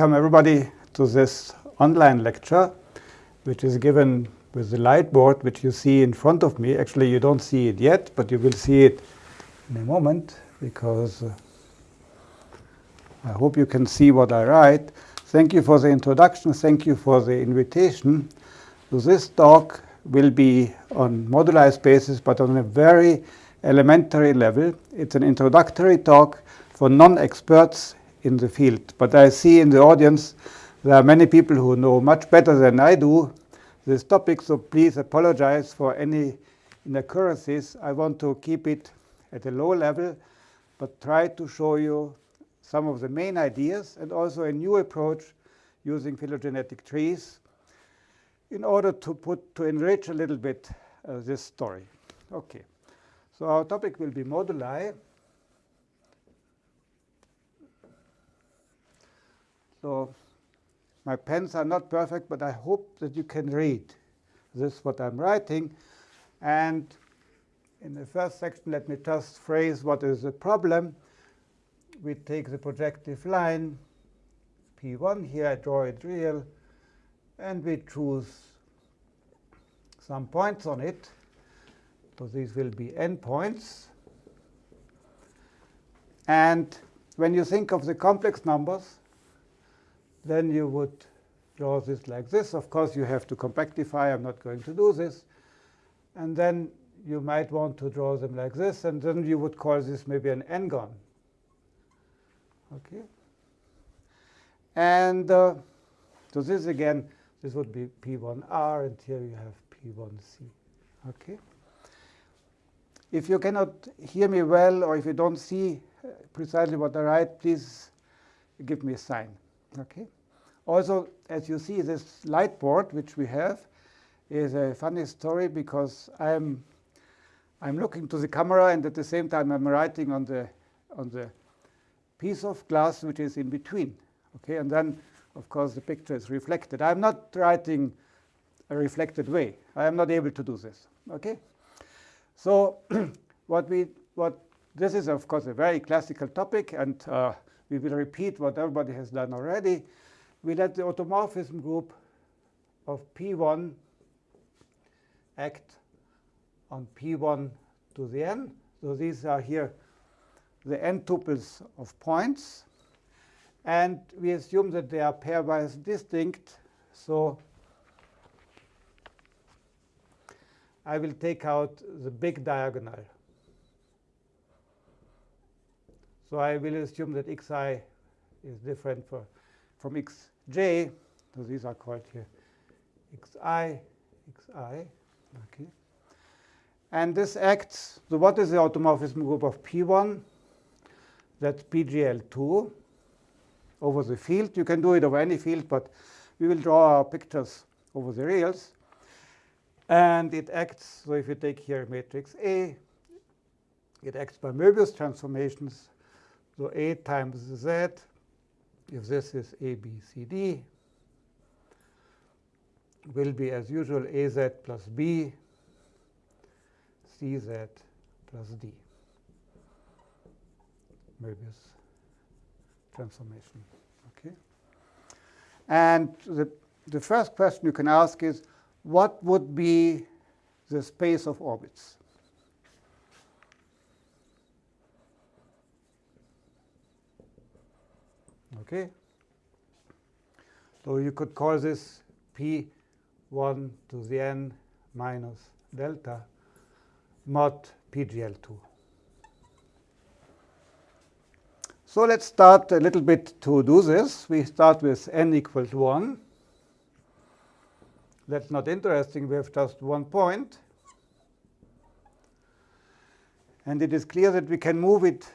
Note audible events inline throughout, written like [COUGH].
Welcome everybody to this online lecture, which is given with the light board, which you see in front of me. Actually, you don't see it yet, but you will see it in a moment, because uh, I hope you can see what I write. Thank you for the introduction. Thank you for the invitation. So this talk will be on moduli spaces, but on a very elementary level. It's an introductory talk for non-experts in the field. But I see in the audience there are many people who know much better than I do this topic, so please apologize for any inaccuracies. I want to keep it at a low level, but try to show you some of the main ideas and also a new approach using phylogenetic trees in order to put to enrich a little bit uh, this story. Okay, so our topic will be moduli. So my pens are not perfect, but I hope that you can read this, what I'm writing. And in the first section, let me just phrase what is the problem. We take the projective line, P1 here, I draw it real, and we choose some points on it. So these will be n points. And when you think of the complex numbers, then you would draw this like this. Of course, you have to compactify. I'm not going to do this. And then you might want to draw them like this. And then you would call this maybe an n-gon. Okay. And uh, so this again, this would be P1R, and here you have P1C. Okay. If you cannot hear me well, or if you don't see precisely what I write, please give me a sign. Okay. Also, as you see, this light board which we have is a funny story because I'm I'm looking to the camera and at the same time I'm writing on the on the piece of glass which is in between. Okay, and then of course the picture is reflected. I'm not writing a reflected way. I am not able to do this. Okay, so [CLEARS THROAT] what we what this is of course a very classical topic, and uh, we will repeat what everybody has done already. We let the automorphism group of P1 act on P1 to the n. So these are here the n tuples of points. And we assume that they are pairwise distinct. So I will take out the big diagonal. So I will assume that xi is different for, from xj. So these are called here xi, xi. Okay. And this acts, so what is the automorphism group of P1? That's PGL2 over the field. You can do it over any field, but we will draw our pictures over the reals. And it acts, so if you take here matrix A, it acts by Möbius transformations so A times Z, if this is A, B, C, D, will be as usual AZ plus B, CZ plus D. Möbius transformation. Okay. And the, the first question you can ask is, what would be the space of orbits? Okay. So you could call this P1 to the n minus delta mod PGL2. So let's start a little bit to do this. We start with n equals 1. That's not interesting. We have just one point. And it is clear that we can move it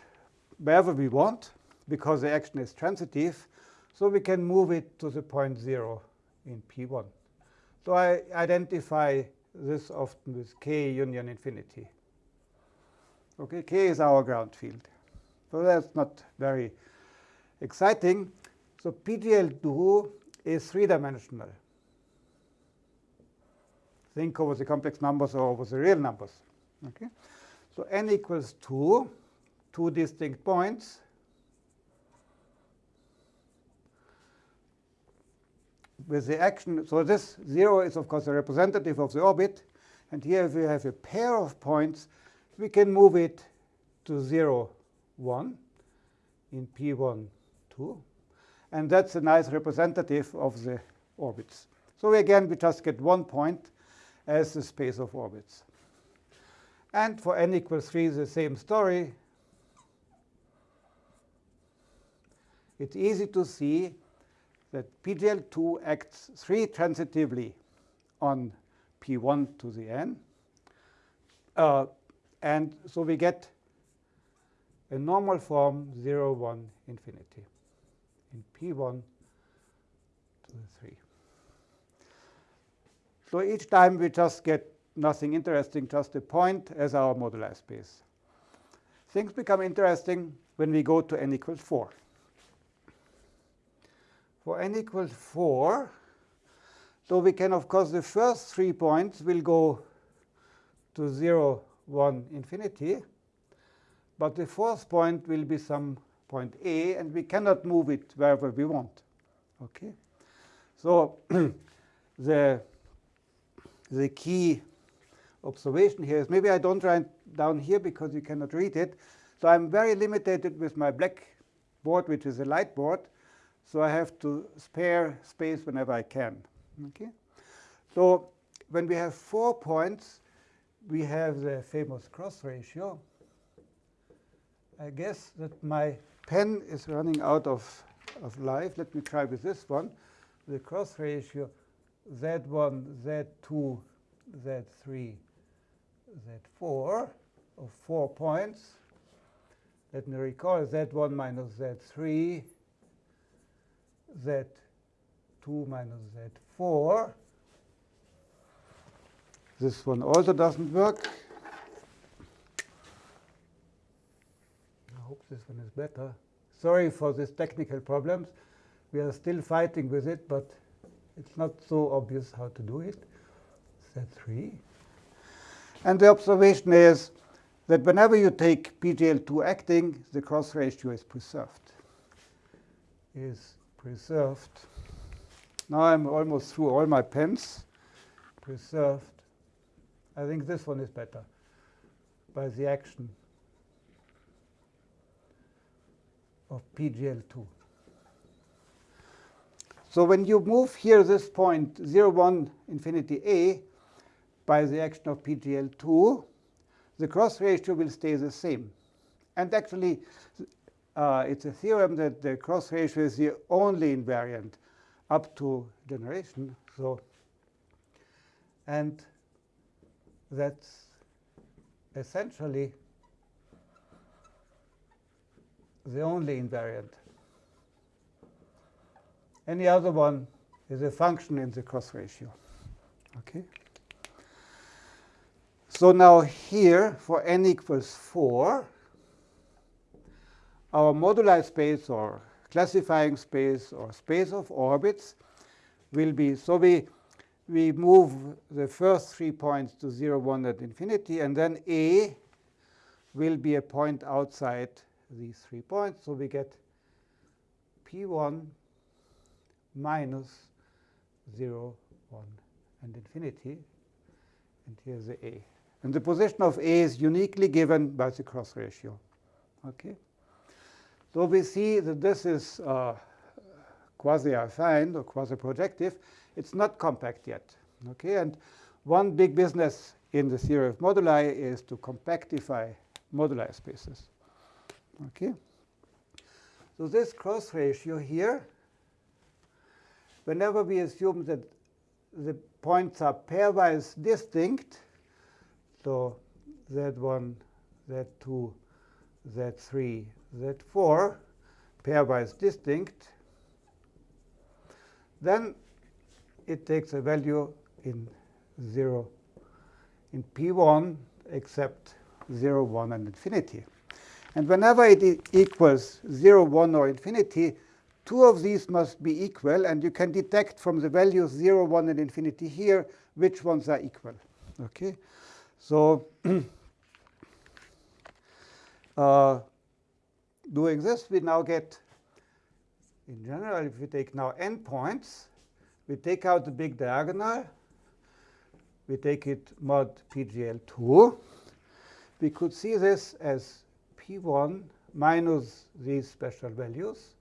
wherever we want because the action is transitive. So we can move it to the point 0 in P1. So I identify this often with K union infinity. Okay, K is our ground field. So that's not very exciting. So PGL2 is three-dimensional. Think over the complex numbers or over the real numbers. Okay, So n equals 2, two distinct points. With the action, so this 0 is of course a representative of the orbit. And here if we have a pair of points, we can move it to 0, 1 in P1, 2. And that's a nice representative of the orbits. So again, we just get one point as the space of orbits. And for n equals 3, the same story. It's easy to see that PGL2 acts 3 transitively on P1 to the n. Uh, and so we get a normal form 0, 1, infinity in P1 to the 3. So each time we just get nothing interesting, just a point as our moduli space. Things become interesting when we go to n equals 4. For n equals 4, so we can, of course, the first three points will go to 0, 1, infinity. But the fourth point will be some point A, and we cannot move it wherever we want. Okay, So [CLEARS THROAT] the, the key observation here is maybe I don't write down here because you cannot read it. So I'm very limited with my black board, which is a light board. So I have to spare space whenever I can. Okay. So when we have four points, we have the famous cross ratio. I guess that my pen is running out of, of life. Let me try with this one. The cross ratio Z1, Z2, Z3, Z4 of four points. Let me recall Z1 minus Z3, Z2 minus Z4. This one also doesn't work. I hope this one is better. Sorry for these technical problems. We are still fighting with it, but it's not so obvious how to do it. Set 3. And the observation is that whenever you take PGL2 acting, the cross ratio is preserved. Is preserved. Now I'm almost through all my pens. Preserved. I think this one is better by the action of PGL2. So when you move here this point 0, 1, infinity a by the action of PGL2, the cross ratio will stay the same. And actually, uh, it's a theorem that the cross ratio is the only invariant up to generation. So, and that's essentially the only invariant. Any other one is a function in the cross ratio. Okay. So now here, for n equals 4, our moduli space or classifying space or space of orbits will be, so we, we move the first three points to 0, 1 at infinity, and then A will be a point outside these three points. So we get P1 minus 0, 1, and infinity. And here's the A. And the position of A is uniquely given by the cross ratio. Okay. So we see that this is uh, quasi-affine or quasi-projective. It's not compact yet. Okay. And one big business in the theory of moduli is to compactify moduli spaces. Okay. So this cross ratio here, whenever we assume that the points are pairwise distinct, so Z1, Z2, Z3, Z4, pairwise distinct, then it takes a value in 0 in P1 except 0, 1, and infinity. And whenever it equals 0, 1, or infinity, two of these must be equal. And you can detect from the values 0, 1, and infinity here which ones are equal. Okay, So [CLEARS THROAT] uh, doing this, we now get, in general, if we take now n points, we take out the big diagonal. We take it mod PGL2. We could see this as P1 minus these special values.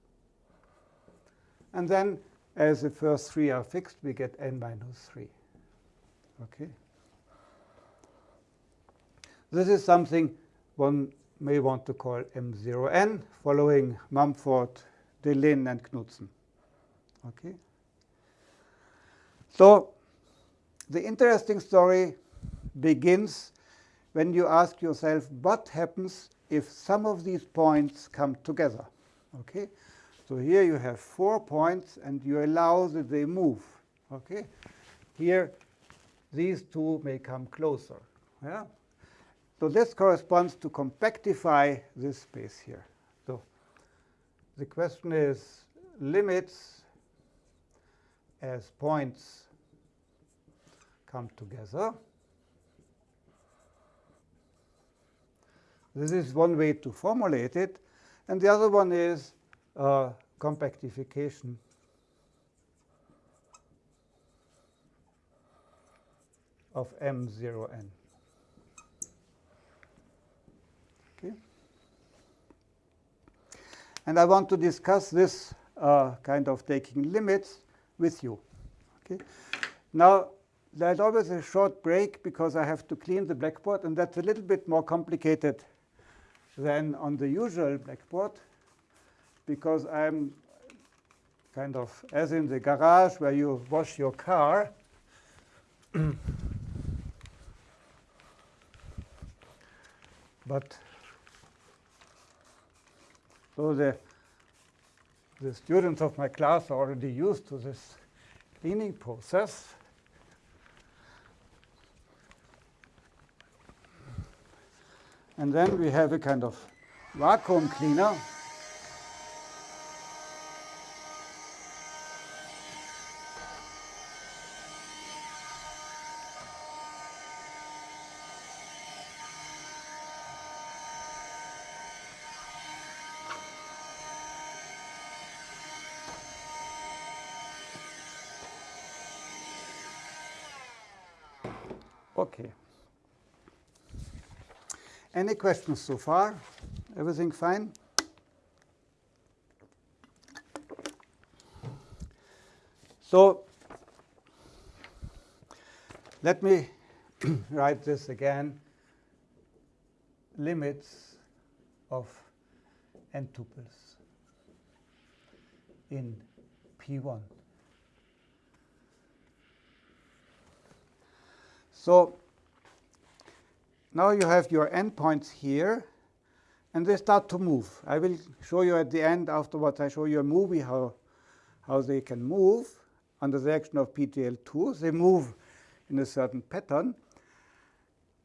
And then as the first three are fixed, we get n minus 3. Okay. This is something one may want to call M0n, following Mumford, Deligne, and Knudsen. Okay. So the interesting story begins when you ask yourself what happens if some of these points come together. Okay? So here you have four points, and you allow that they move. Okay? Here, these two may come closer. Yeah? So this corresponds to compactify this space here. So the question is limits as points come together. This is one way to formulate it. And the other one is uh, compactification of M0n. And I want to discuss this uh, kind of taking limits with you. Okay. Now, there's always a short break because I have to clean the blackboard, and that's a little bit more complicated than on the usual blackboard because I'm kind of as in the garage where you wash your car. [COUGHS] but so the the students of my class are already used to this cleaning process. And then we have a kind of vacuum cleaner. Any questions so far? Everything fine? So let me [CLEARS THROAT] write this again. Limits of n tuples in P1. So now you have your n points here, and they start to move. I will show you at the end afterwards. I show you a movie how, how they can move under the action of PGL2. They move in a certain pattern.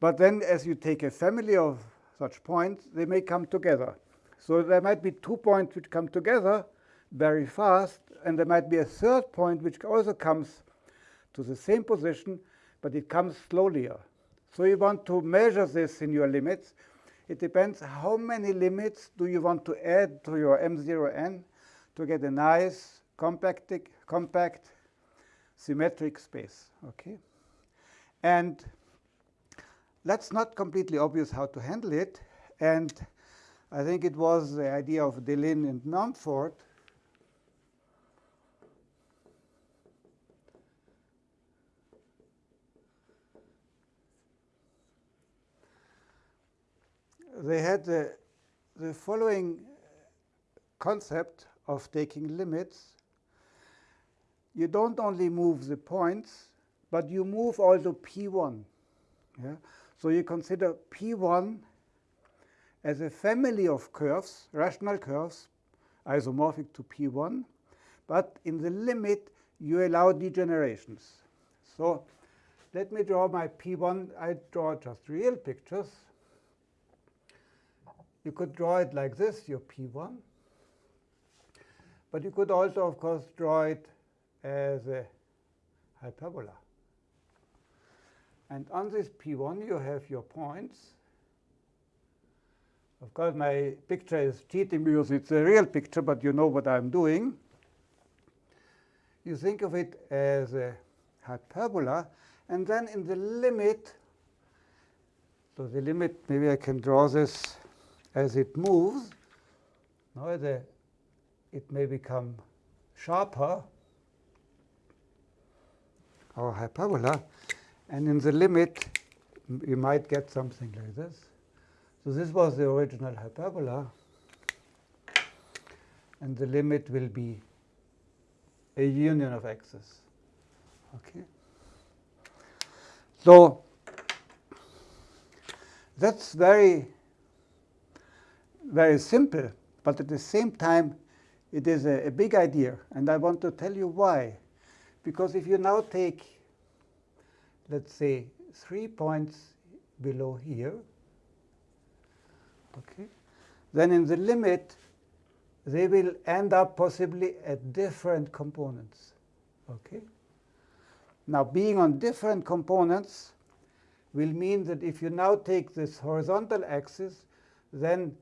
But then as you take a family of such points, they may come together. So there might be two points which come together very fast, and there might be a third point which also comes to the same position but it comes slowlier. So you want to measure this in your limits. It depends how many limits do you want to add to your M0n to get a nice compact, compact symmetric space. Okay, And that's not completely obvious how to handle it. And I think it was the idea of Deligne and Mumford they had the, the following concept of taking limits. You don't only move the points, but you move also P1. Yeah? So you consider P1 as a family of curves, rational curves, isomorphic to P1, but in the limit, you allow degenerations. So let me draw my P1. I draw just real pictures. You could draw it like this, your P1. But you could also, of course, draw it as a hyperbola. And on this P1, you have your points. Of course, my picture is cheating because it's a real picture, but you know what I'm doing. you think of it as a hyperbola, and then in the limit, so the limit, maybe I can draw this as it moves. Now the, it may become sharper, or hyperbola, and in the limit, you might get something like this. So this was the original hyperbola, and the limit will be a union of x's. Okay. So that's very, very simple, but at the same time, it is a, a big idea, and I want to tell you why. Because if you now take, let's say, three points below here, okay, then in the limit, they will end up possibly at different components. Okay? Now, being on different components will mean that if you now take this horizontal axis, then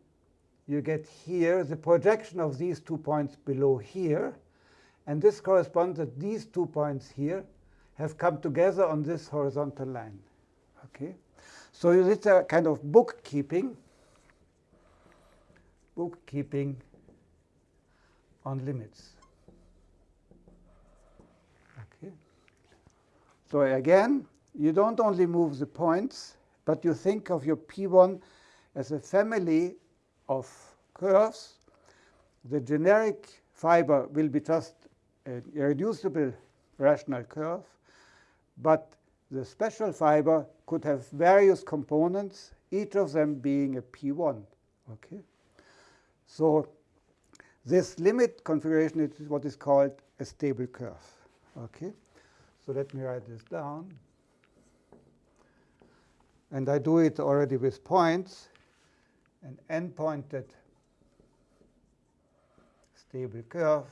you get here the projection of these two points below here. And this corresponds that these two points here have come together on this horizontal line. Okay? So it's a kind of bookkeeping, bookkeeping on limits. Okay. So again, you don't only move the points, but you think of your P1 as a family of curves. The generic fiber will be just an irreducible rational curve, but the special fiber could have various components, each of them being a P1. Okay? So this limit configuration is what is called a stable curve. Okay? So let me write this down. And I do it already with points. An n-pointed stable curve.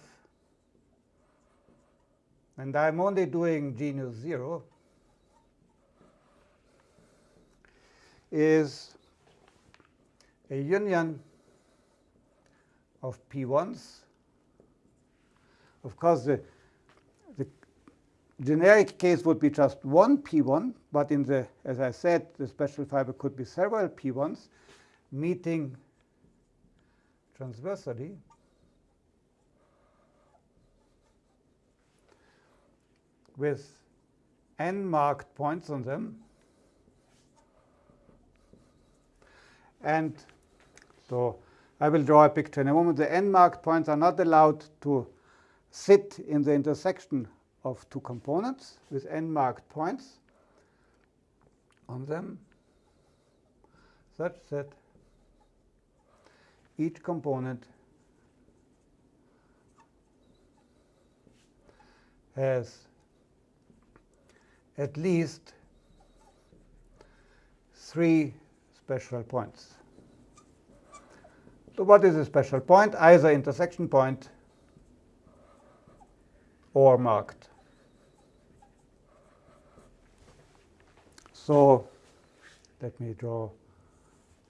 And I'm only doing genus 0 is a union of P1s. Of course, the, the generic case would be just one P1, but in the, as I said, the special fiber could be several P1s meeting transversally. with n marked points on them. And so I will draw a picture in a moment. The n-marked points are not allowed to sit in the intersection of two components with n-marked points on them such that each component has at least three special points. So what is a special point? Either intersection point or marked. So let me draw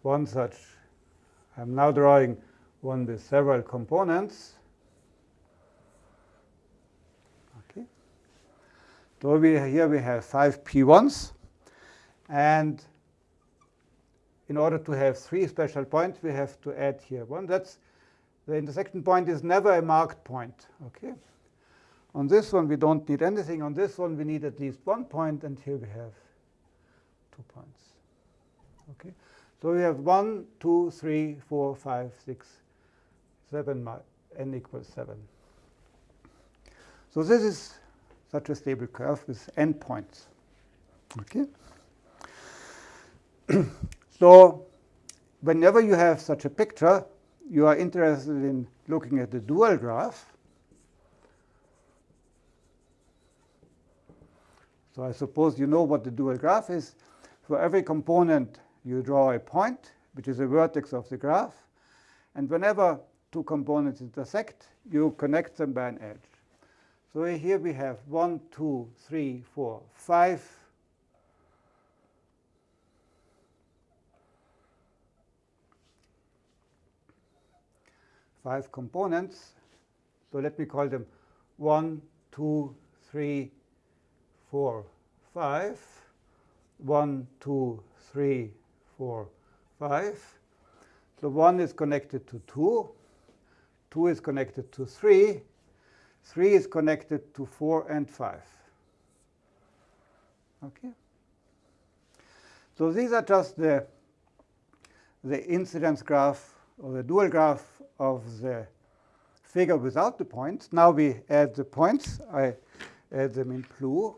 one such. I'm now drawing one with several components. Okay. So we, here we have five P1s. And in order to have three special points, we have to add here one. That's the intersection point is never a marked point. Okay. On this one, we don't need anything. On this one, we need at least one point, and here we have two points. Okay. So we have one, two, three, four, five, six, seven, n equals seven. So this is such a stable curve with n points. Okay. [CLEARS THROAT] So whenever you have such a picture, you are interested in looking at the dual graph. So I suppose you know what the dual graph is. For every component, you draw a point, which is a vertex of the graph. And whenever two components intersect, you connect them by an edge. So here we have one, two, three, four, five five components. So let me call them 1, 2, 3, 4, 5. 1, 2, 3, 4, 5. So 1 is connected to 2. 2 is connected to 3. 3 is connected to 4 and 5. Okay. So these are just the, the incidence graph or the dual graph of the figure without the points. Now we add the points. I add them in blue.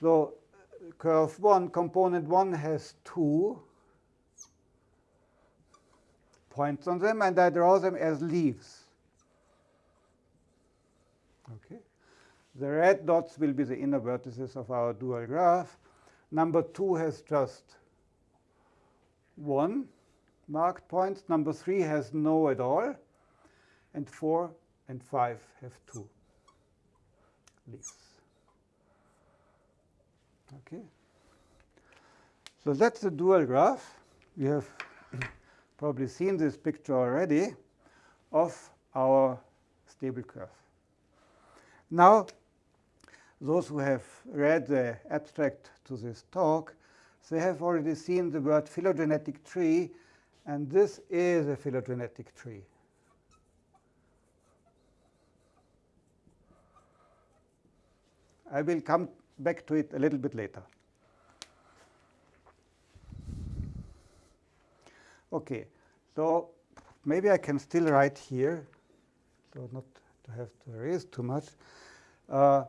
So curve 1, component 1 has two points on them, and I draw them as leaves. Okay. The red dots will be the inner vertices of our dual graph. Number 2 has just one marked point. Number 3 has no at all. And 4 and 5 have two leaves. Okay. So that's the dual graph. We have [COUGHS] probably seen this picture already of our stable curve. Now, those who have read the abstract to this talk, they have already seen the word phylogenetic tree, and this is a phylogenetic tree. I will come back to it a little bit later. Okay, so maybe I can still write here, so not to have to erase too much. Uh,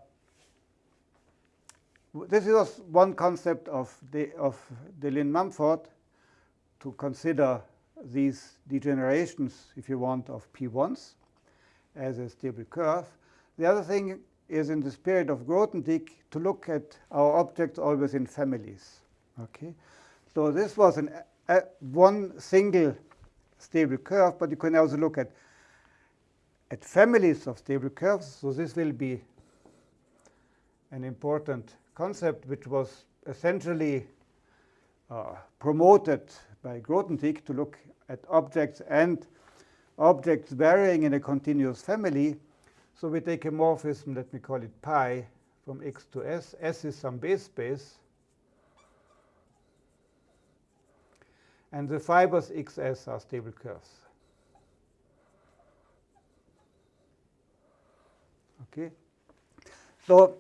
this is one concept of the of Deligne Mumford to consider these degenerations, if you want, of P1s as a stable curve. The other thing is in the spirit of Grothendieck to look at our objects always in families. Okay, so this was an, a, one single stable curve, but you can also look at at families of stable curves. So this will be an important concept which was essentially uh, promoted by Grothendieck to look at objects and objects varying in a continuous family. So we take a morphism, let me call it pi, from x to s. S is some base space. And the fibers xs are stable curves. Okay. So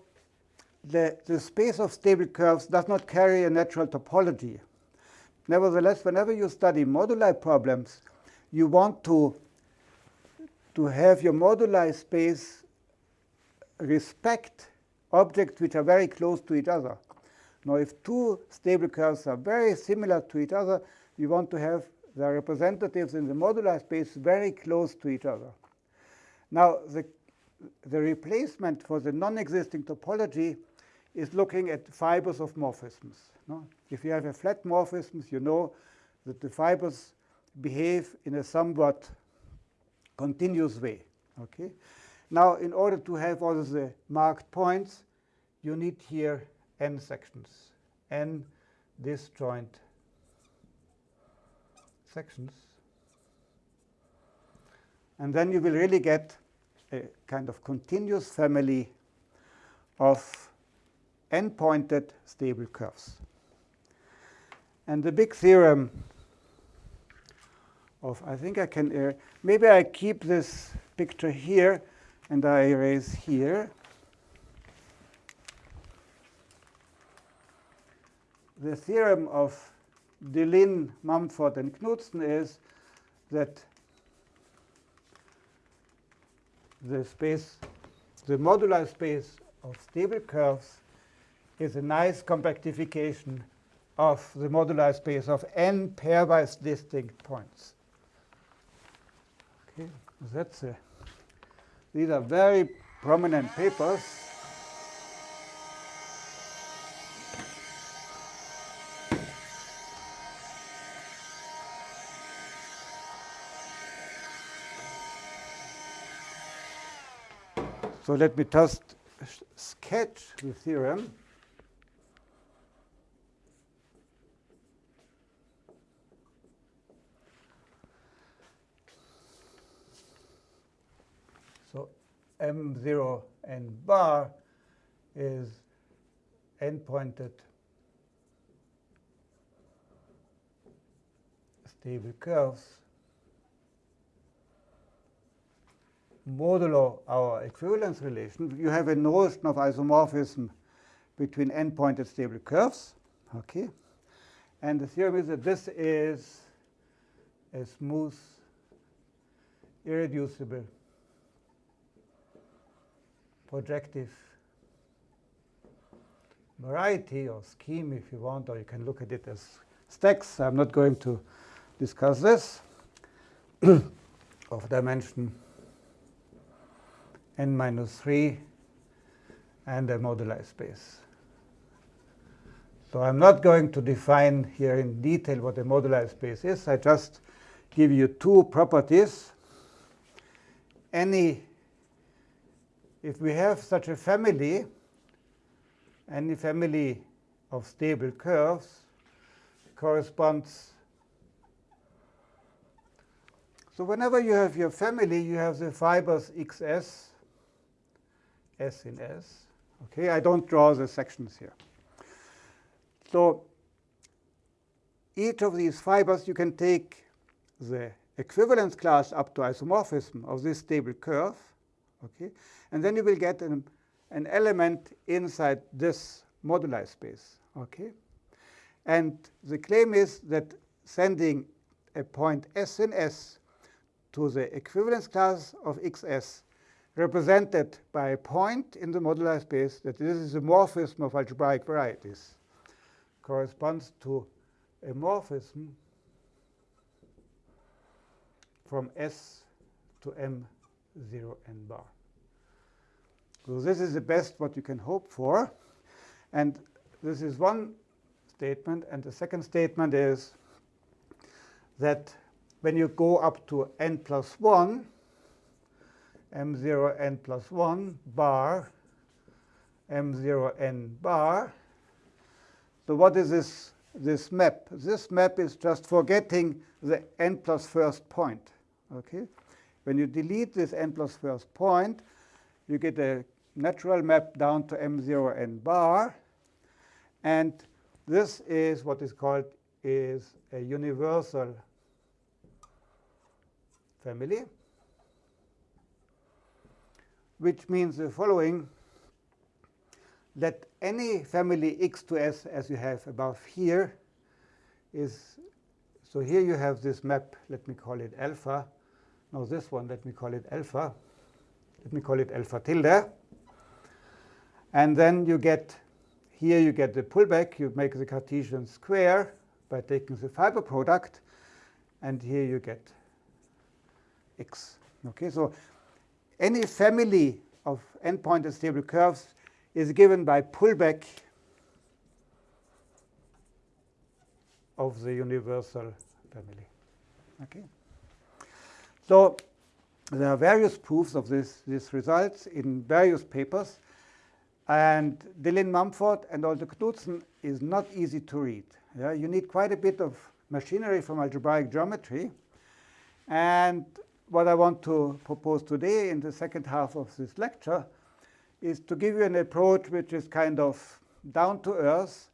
the, the space of stable curves does not carry a natural topology. Nevertheless, whenever you study moduli problems, you want to to have your moduli space respect objects which are very close to each other. Now, if two stable curves are very similar to each other, you want to have the representatives in the moduli space very close to each other. Now, the, the replacement for the non-existing topology is looking at fibers of morphisms. No? If you have a flat morphism, you know that the fibers behave in a somewhat continuous way. Okay. Now, in order to have all the marked points, you need here n sections, n disjoint sections. And then you will really get a kind of continuous family of n-pointed stable curves. And the big theorem of, I think I can, uh, maybe I keep this picture here and I erase here. The theorem of Deligne, Mumford, and Knudsen is that the space, the modular space of stable curves is a nice compactification of the modular space of n pairwise distinct points. Okay, that's a, these are very prominent papers. So let me just sketch the theorem. M0 n bar is n-pointed stable curves modulo our equivalence relation. You have a notion of isomorphism between n-pointed stable curves. Okay. And the theorem is that this is a smooth, irreducible, projective variety or scheme if you want, or you can look at it as stacks. I'm not going to discuss this [CLEARS THROAT] of dimension n minus 3 and a moduli space. So I'm not going to define here in detail what a moduli space is. I just give you two properties. Any, if we have such a family, any family of stable curves corresponds. So whenever you have your family, you have the fibers xs, s in s. Okay, I don't draw the sections here. So each of these fibers, you can take the equivalence class up to isomorphism of this stable curve. Okay? And then you will get an, an element inside this moduli space. Okay? And the claim is that sending a point S in S to the equivalence class of XS represented by a point in the moduli space that this is a morphism of algebraic varieties corresponds to a morphism from S to M0 n bar. So this is the best what you can hope for. And this is one statement. And the second statement is that when you go up to n plus 1, m0 n plus 1 bar, m0 n bar, so what is this, this map? This map is just forgetting the n plus first point. Okay? When you delete this n plus first point, you get a natural map down to m0 n bar. And this is what is called is a universal family, which means the following that any family x to s as you have above here is, so here you have this map, let me call it alpha. Now this one, let me call it alpha. Let me call it alpha tilde. And then you get, here you get the pullback. You make the Cartesian square by taking the fiber product. And here you get x. Okay, so any family of n-pointed stable curves is given by pullback of the universal family. Okay. So there are various proofs of this, these results in various papers. And Deligne Mumford and also Knudsen is not easy to read. Yeah? You need quite a bit of machinery from algebraic geometry. And what I want to propose today in the second half of this lecture is to give you an approach which is kind of down to earth,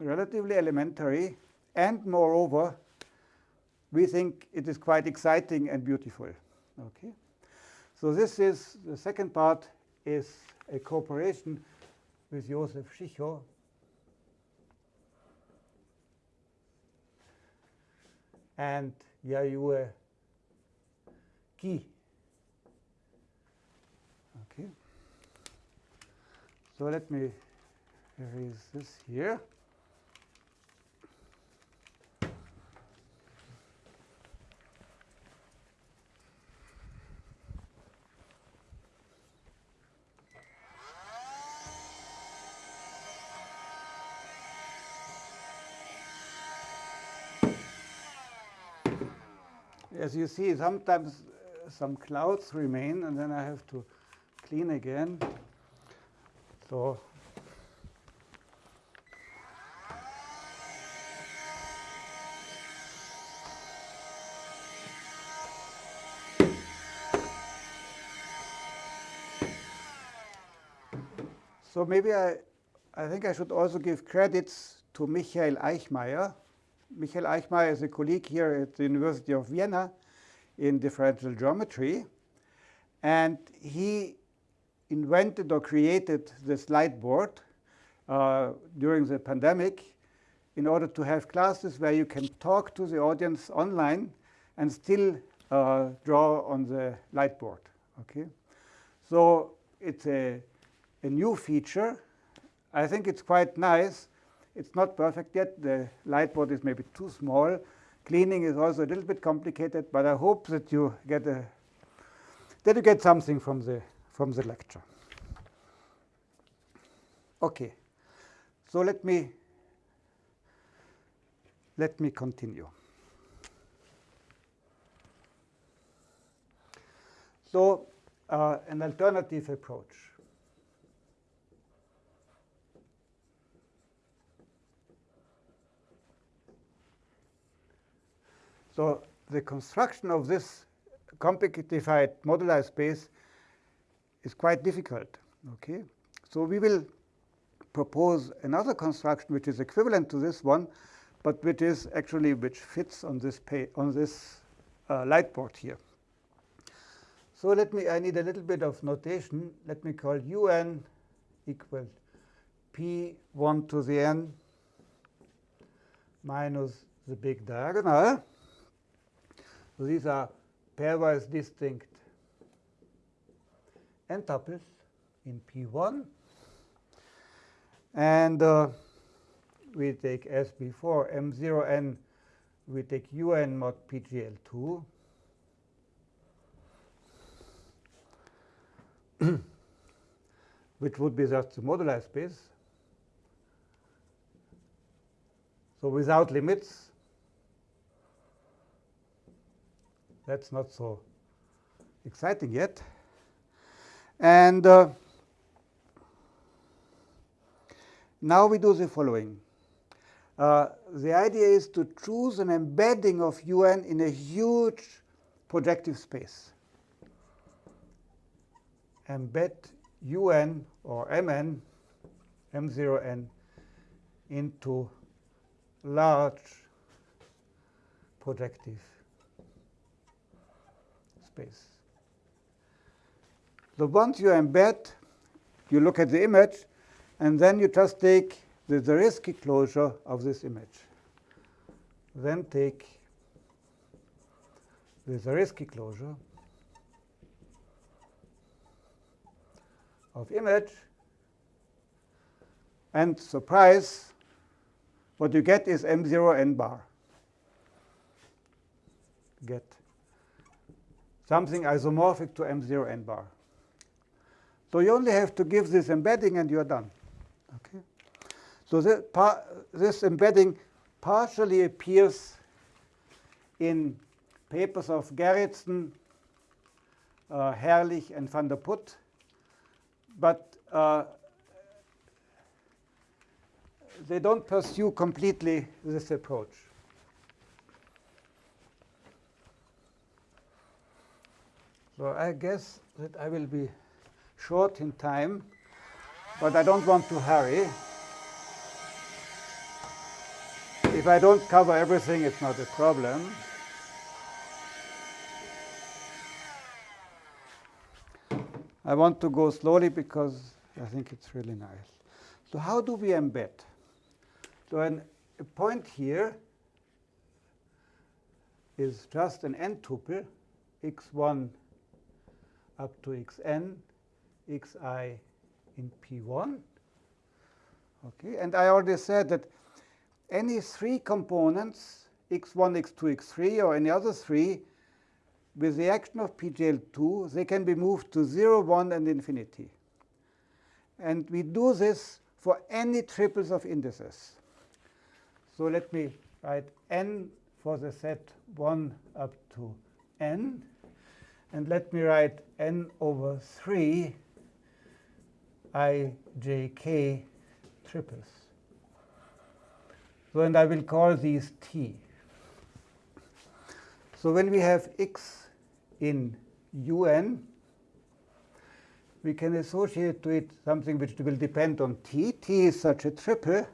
relatively elementary, and moreover, we think it is quite exciting and beautiful. Okay, so this is the second part is a cooperation with Josef Schicho. and Yayue Ki. Okay. So let me erase this here. As you see, sometimes uh, some clouds remain, and then I have to clean again. So So maybe I, I think I should also give credits to Michael Eichmeier. Michael Eichmair is a colleague here at the University of Vienna in differential geometry. And he invented or created this light board uh, during the pandemic in order to have classes where you can talk to the audience online and still uh, draw on the light board. Okay, so it's a, a new feature. I think it's quite nice. It's not perfect yet. The light board is maybe too small. Cleaning is also a little bit complicated, but I hope that you get a that you get something from the from the lecture. Okay. So let me let me continue. So uh, an alternative approach. So the construction of this compactified moduli space is quite difficult. Okay, so we will propose another construction which is equivalent to this one, but which is actually which fits on this on this uh, light board here. So let me, I need a little bit of notation. Let me call un equal p1 to the n minus the big diagonal. So these are pairwise distinct n tuples in P1. And uh, we take as before M0n, we take un mod PGL2. [CLEARS THROAT] which would be just the moduli space. So without limits, that's not so exciting yet. And uh, now we do the following. Uh, the idea is to choose an embedding of un in a huge projective space. Embed un or mn, m0n, into large projective space. So once you embed, you look at the image, and then you just take the Zariski closure of this image. Then take the Zariski closure of image, and surprise, what you get is M0 n bar. Get something isomorphic to M0 n bar. So you only have to give this embedding and you're done. Okay. So this, this embedding partially appears in papers of Gerritzen, uh, Herrlich, and van der Put, but uh, they don't pursue completely this approach. So I guess that I will be short in time, but I don't want to hurry. If I don't cover everything, it's not a problem. I want to go slowly because I think it's really nice. So how do we embed? So an, a point here is just an n tuple, x1 up to xn, xi in P1. Okay, and I already said that any three components, x1, x2, x3, or any other three, with the action of PGL2, they can be moved to 0, 1, and infinity. And we do this for any triples of indices. So let me write n for the set 1 up to n. And let me write n over 3 i, j, k triples. So and I will call these t. So when we have x in un, we can associate to it something which will depend on t. t is such a triple.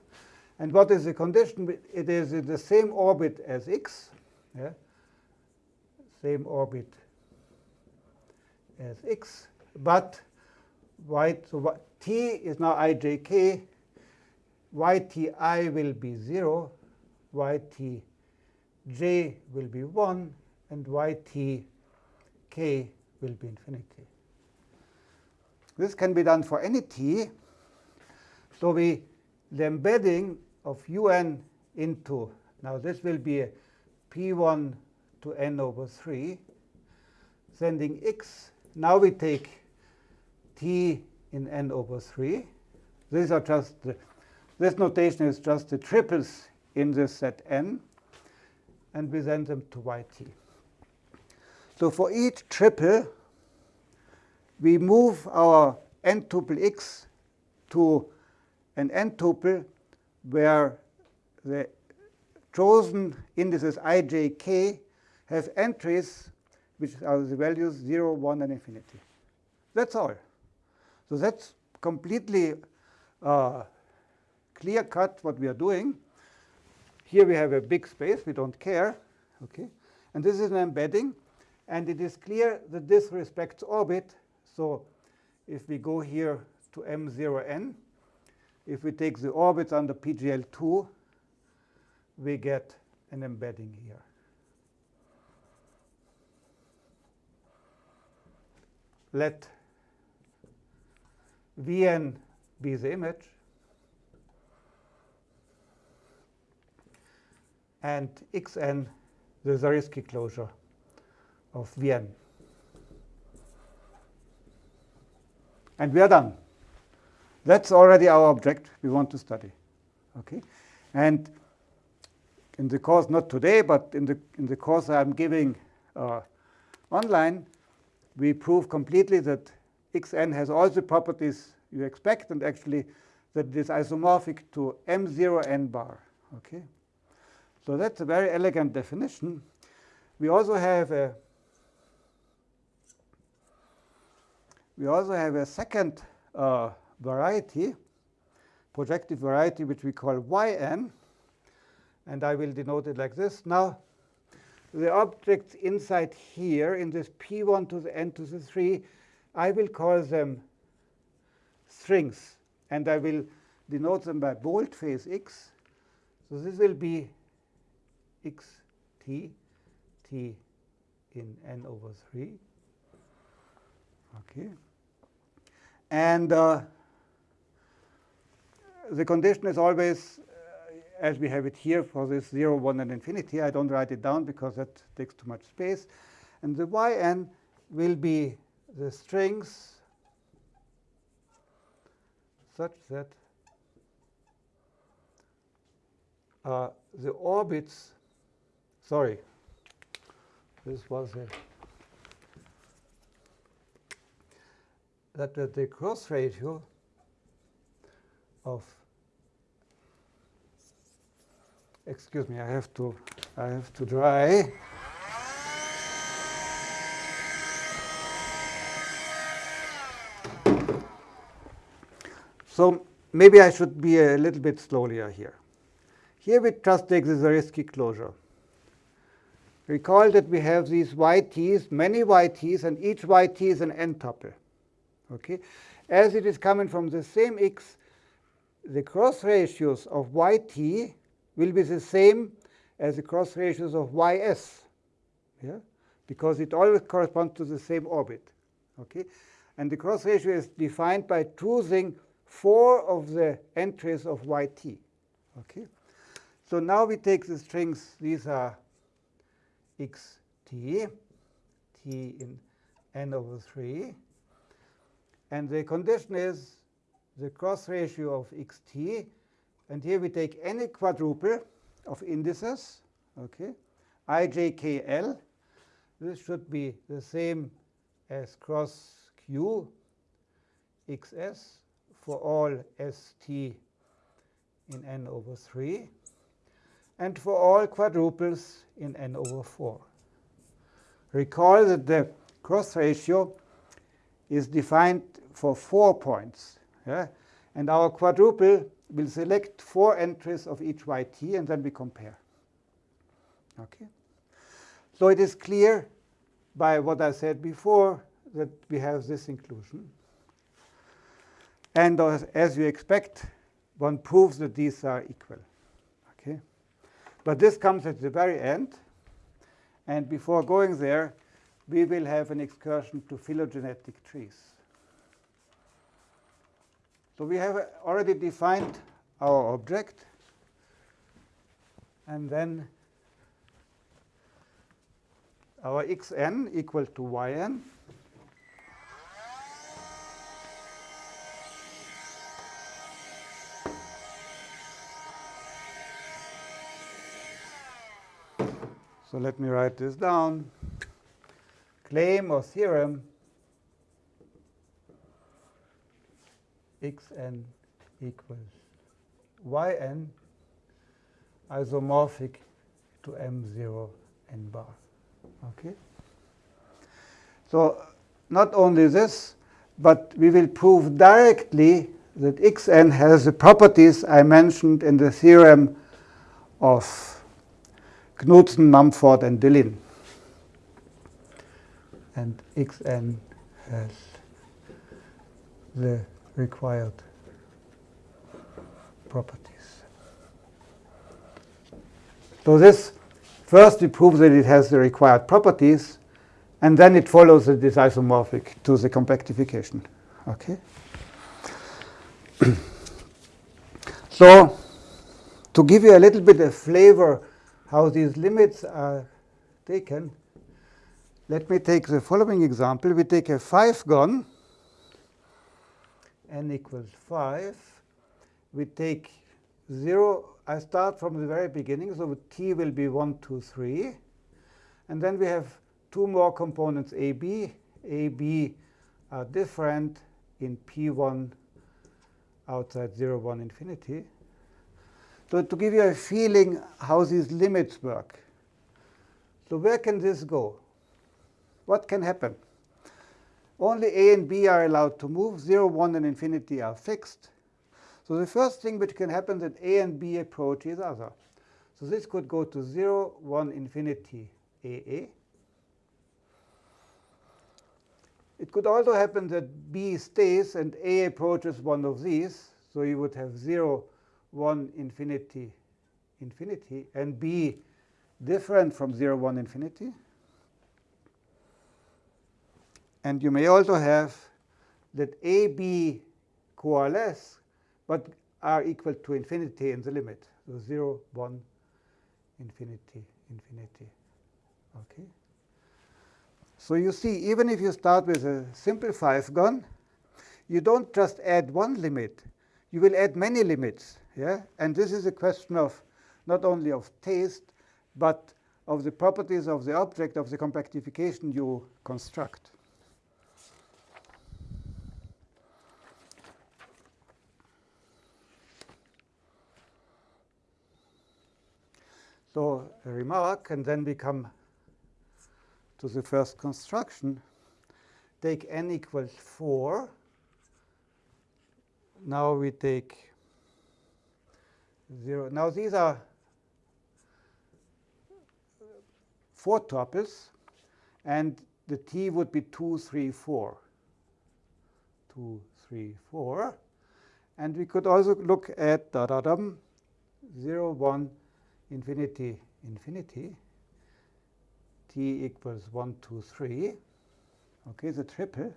And what is the condition? It is in the same orbit as x. Yeah? Same orbit as x. But y, so t is now ijk. yti will be 0. ytj will be 1. And ytk will be infinity. This can be done for any t. So we the embedding of un into, now this will be a p1 to n over 3, sending x. Now we take t in n over 3. These are just, the, this notation is just the triples in this set n, and we send them to yt. So for each triple, we move our n tuple x to an n tuple where the chosen indices i, j, k have entries which are the values 0, 1, and infinity. That's all. So that's completely uh, clear cut what we are doing. Here we have a big space. We don't care. Okay, And this is an embedding. And it is clear that this respects orbit. So if we go here to m0n, if we take the orbits under PGL2, we get an embedding here. Let Vn be the image. And Xn the Zariski closure of Vn. And we are done. That's already our object we want to study. Okay? And in the course, not today, but in the, in the course I'm giving uh, online, we prove completely that xn has all the properties you expect, and actually that it is isomorphic to m0 n bar. Okay? So that's a very elegant definition. We also have a we also have a second uh, variety, projective variety, which we call yn. And I will denote it like this. Now, the objects inside here, in this p1 to the n to the 3, I will call them strings. And I will denote them by boldface x. So this will be x t, t in n over 3. Okay. And uh, the condition is always, as we have it here for this 0, 1, and infinity. I don't write it down because that takes too much space. And the yn will be the strings such that uh, the orbits, sorry, this was a, that the cross ratio of excuse me, I have to I have to dry. So maybe I should be a little bit slower here. Here we just take the Zariski closure. Recall that we have these yt's, many yt's, and each yt is an n-tuple. Okay? As it is coming from the same x, the cross ratios of yt will be the same as the cross ratios of ys, yeah? because it always corresponds to the same orbit. Okay? And the cross ratio is defined by choosing four of the entries of yt. Okay? So now we take the strings, these are xt, t in n over 3. And the condition is the cross ratio of xt. And here we take any quadruple of indices, okay, i, j, k, l. This should be the same as cross q xs for all st in n over 3 and for all quadruples in n over 4. Recall that the cross ratio is defined for four points. Yeah? And our quadruple will select four entries of each yt, and then we compare. Okay. So it is clear by what I said before that we have this inclusion. And as you expect, one proves that these are equal. Okay? But this comes at the very end. And before going there, we will have an excursion to phylogenetic trees. So we have already defined our object. And then our xn equal to yn. So let me write this down. Claim or theorem xn equals yn isomorphic to m0 n bar. Okay. So not only this, but we will prove directly that xn has the properties I mentioned in the theorem of Knudsen, Mumford, and Deligne. And xn has the required properties. So this, first we prove that it has the required properties, and then it follows that it is isomorphic to the compactification. Okay. [CLEARS THROAT] so to give you a little bit of flavor how these limits are taken, let me take the following example. We take a 5 gon, n equals 5. We take 0. I start from the very beginning, so t will be 1, 2, 3. And then we have two more components, ab. ab are different in p1 outside 0, 1, infinity. So to give you a feeling how these limits work. So where can this go? What can happen? Only a and b are allowed to move. 0, 1, and infinity are fixed. So the first thing which can happen is that a and b approach each other. So this could go to 0, 1, infinity, AA. It could also happen that b stays and a approaches one of these. So you would have 0, 1 infinity infinity and b different from 0 1 infinity. And you may also have that a b coalesce but are equal to infinity in the limit. So 0 1 infinity infinity. Okay. So you see, even if you start with a simple 5 gon, you don't just add one limit, you will add many limits. Yeah? And this is a question of not only of taste, but of the properties of the object of the compactification you construct. So a remark, and then we come to the first construction. Take n equals 4. Now we take 0. Now these are four tuples, and the t would be 2, 3, 4. 2, 3, 4. And we could also look at da da dum 0, 1, infinity, infinity. t equals 1, 2, 3. Okay, the triple.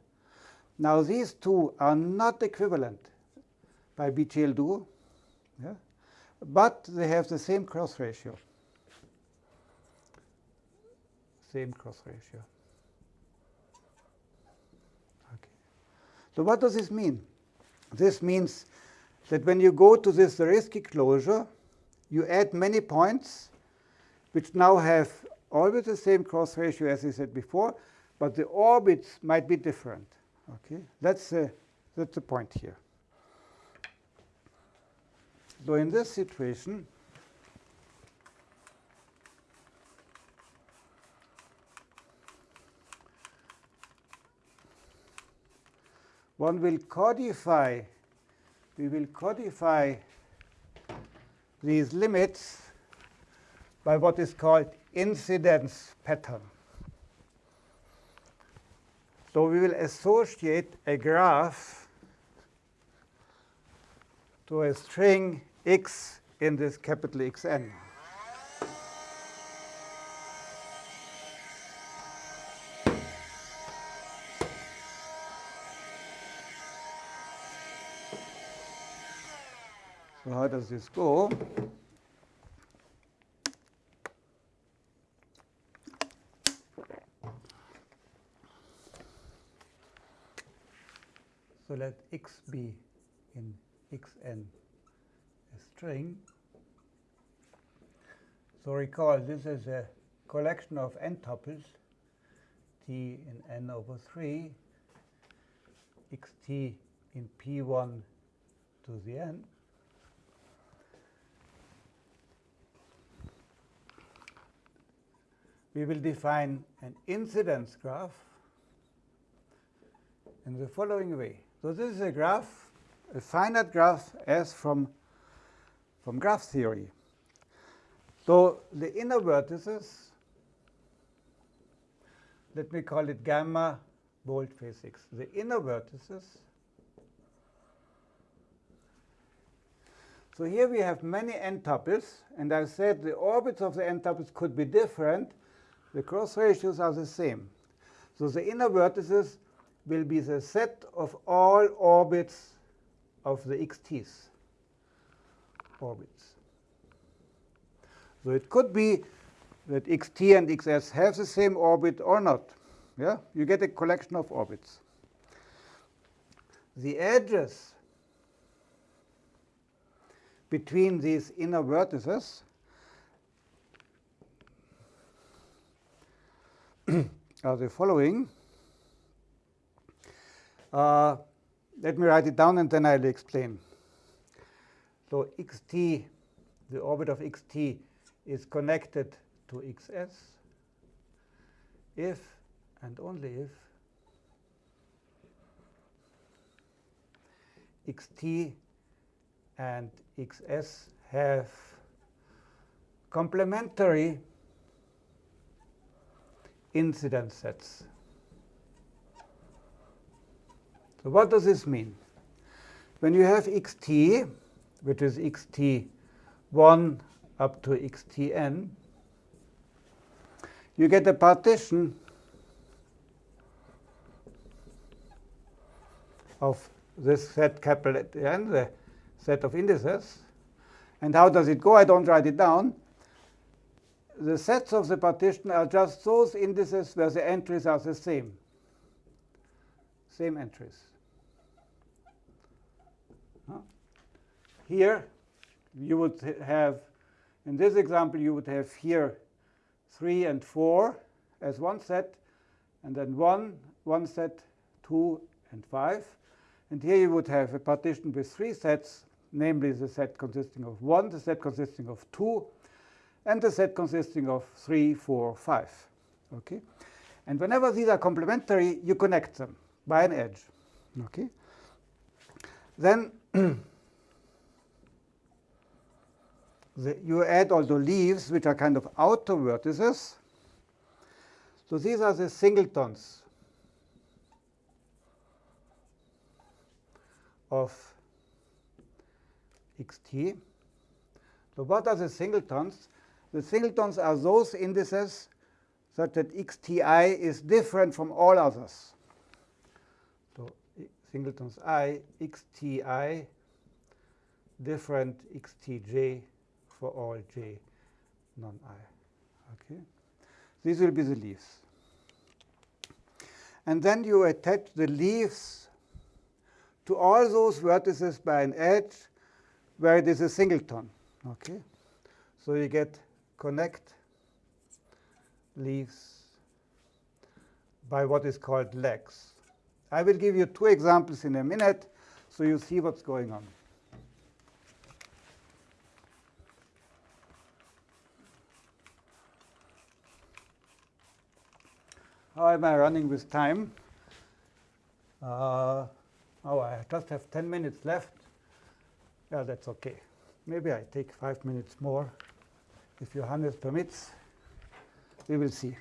Now these two are not equivalent by PGL2. Yeah? but they have the same cross ratio. Same cross ratio. Okay. So what does this mean? This means that when you go to this Zariski closure, you add many points which now have always the same cross ratio as I said before, but the orbits might be different. Okay, that's a, that's the point here. So in this situation, one will codify, we will codify these limits by what is called incidence pattern. So we will associate a graph to a string x in this capital Xn. So how does this go? So let x be in xn a string. So recall this is a collection of n tuples t in n over 3 xt in p1 to the n. We will define an incidence graph in the following way. So this is a graph, a finite graph as from, from graph theory. So the inner vertices, let me call it gamma boldface physics. The inner vertices. So here we have many n tuples, and I said the orbits of the n tuples could be different. The cross ratios are the same. So the inner vertices will be the set of all orbits of the xt's orbits. So it could be that xt and xs have the same orbit or not. Yeah, you get a collection of orbits. The edges between these inner vertices [CLEARS THROAT] are the following. Uh, let me write it down and then I'll explain. So xt, the orbit of xt is connected to xs if and only if xt and xs have complementary incidence sets. So what does this mean? When you have xt, which is xt1 up to xtn, you get a partition of this set capital N, the set of indices. And how does it go? I don't write it down. The sets of the partition are just those indices where the entries are the same. Same entries. Here, you would have, in this example, you would have here 3 and 4 as one set, and then 1, one set, 2 and 5. And here you would have a partition with three sets, namely the set consisting of 1, the set consisting of 2, and the set consisting of 3, 4, 5. Okay? And whenever these are complementary, you connect them by an edge. Okay? Then [CLEARS THROAT] the, you add the leaves, which are kind of outer vertices. So these are the singletons of xt. So what are the singletons? The singletons are those indices such that xti is different from all others. So singletons i, xti, different xtj for all j non-i. Okay, These will be the leaves. And then you attach the leaves to all those vertices by an edge where it is a singleton. Okay, So you get connect leaves by what is called legs. I will give you two examples in a minute so you see what's going on. How am I running with time? Uh, Oh, I just have 10 minutes left. Yeah, that's okay. Maybe I take five minutes more. If Johannes permits, we will see.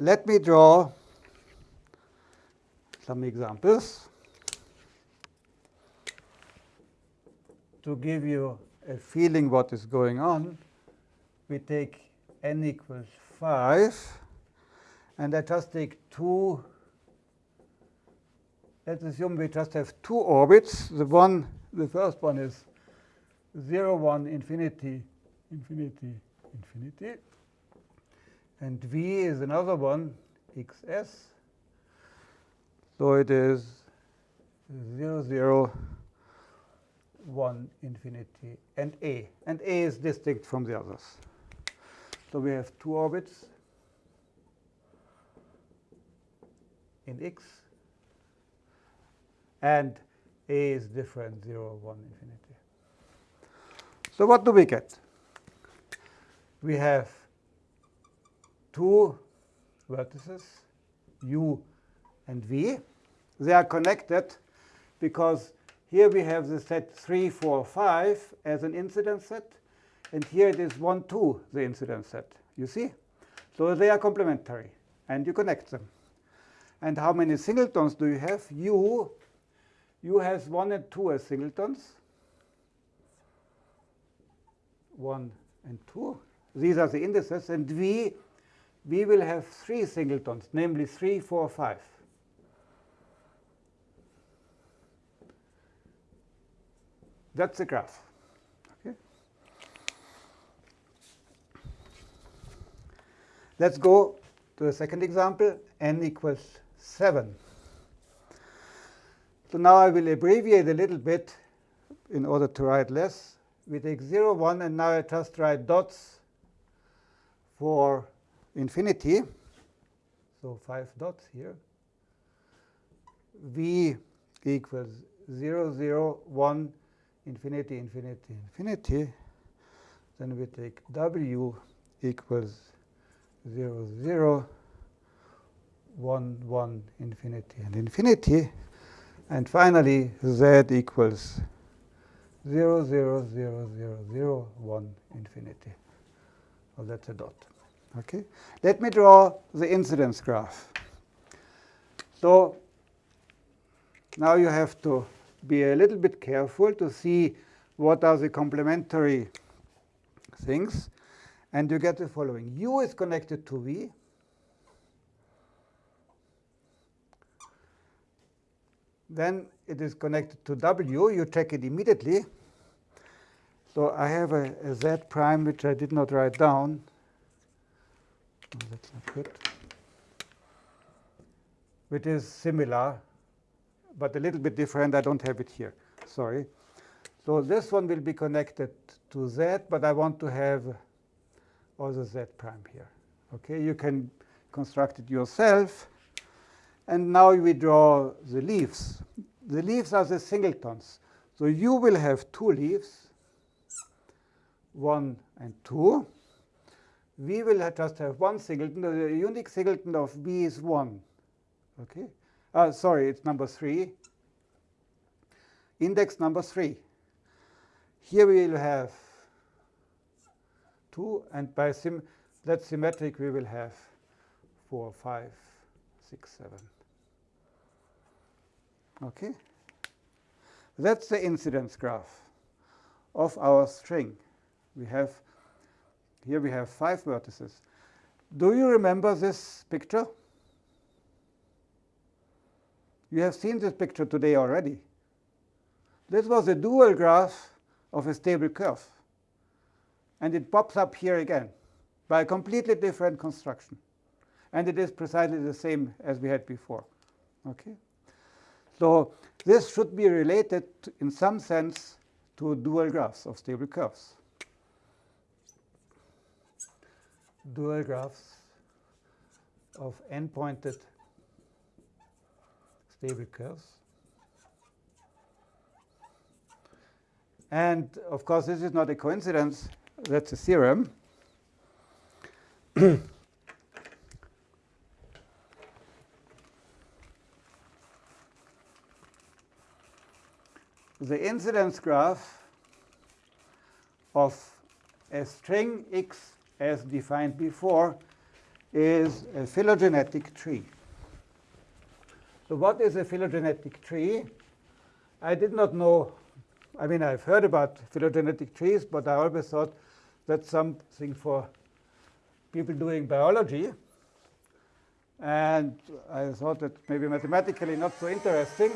Let me draw some examples to give you a feeling what is going on. We take n equals 5, and I just take two. Let's assume we just have two orbits. The one, the first one is 0, 1, infinity, infinity, infinity. And v is another one, xs. So it is 0, 0, 1, infinity, and a. And a is distinct from the others. So we have two orbits in x, and a is different, 0, 1, infinity. So what do we get? We have two vertices, u and v. They are connected because here we have the set 3, 4, 5 as an incidence set, and here it is 1, 2, the incidence set. You see? So they are complementary, and you connect them. And how many singletons do you have? U, U has 1 and 2 as singletons. 1 and 2. These are the indices. And V we will have three singletons, namely 3, 4, 5. That's the graph. Let's go to the second example, n equals 7. So now I will abbreviate a little bit in order to write less. We take 0, 1, and now I just write dots for infinity, so five dots here, v equals 0, 0, 1, infinity, infinity, infinity, then we take w equals 0, 0, 1, 1, infinity, and infinity, and finally z equals 0, 0, 0, 0, 0, 1, infinity. Well, that's a dot. Okay, let me draw the incidence graph. So now you have to be a little bit careful to see what are the complementary things. And you get the following. U is connected to V. Then it is connected to W. You check it immediately. So I have a, a Z prime, which I did not write down that's not good, which is similar, but a little bit different. I don't have it here. Sorry. So this one will be connected to z, but I want to have also z prime here. Okay, you can construct it yourself. And now we draw the leaves. The leaves are the singletons. So you will have two leaves, 1 and 2 we will just have one singleton. The unique singleton of B is 1. Okay? Uh, sorry, it's number 3. Index number 3. Here we will have 2, and by sim that symmetric we will have 4, 5, 6, 7. Okay? That's the incidence graph of our string. We have here we have five vertices. Do you remember this picture? You have seen this picture today already. This was a dual graph of a stable curve. And it pops up here again by a completely different construction. And it is precisely the same as we had before. Okay? So this should be related in some sense to dual graphs of stable curves. dual graphs of n-pointed stable curves. And of course, this is not a coincidence. That's a theorem. [COUGHS] the incidence graph of a string x as defined before is a phylogenetic tree. So what is a phylogenetic tree? I did not know, I mean, I've heard about phylogenetic trees, but I always thought that's something for people doing biology. And I thought that maybe mathematically not so interesting.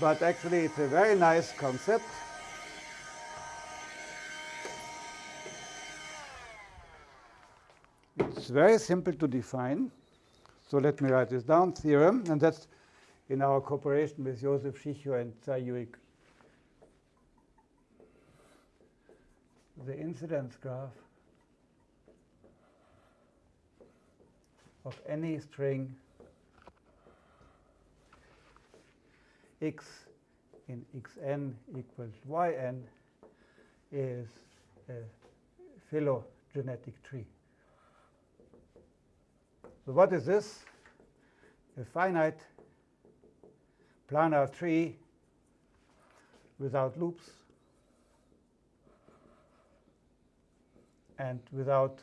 But actually, it's a very nice concept. It's very simple to define. So let me write this down, theorem, and that's in our cooperation with Josef Schicho and Tsai The incidence graph of any string x in xn equals yn is a phylogenetic tree. So what is this? A finite planar tree without loops and without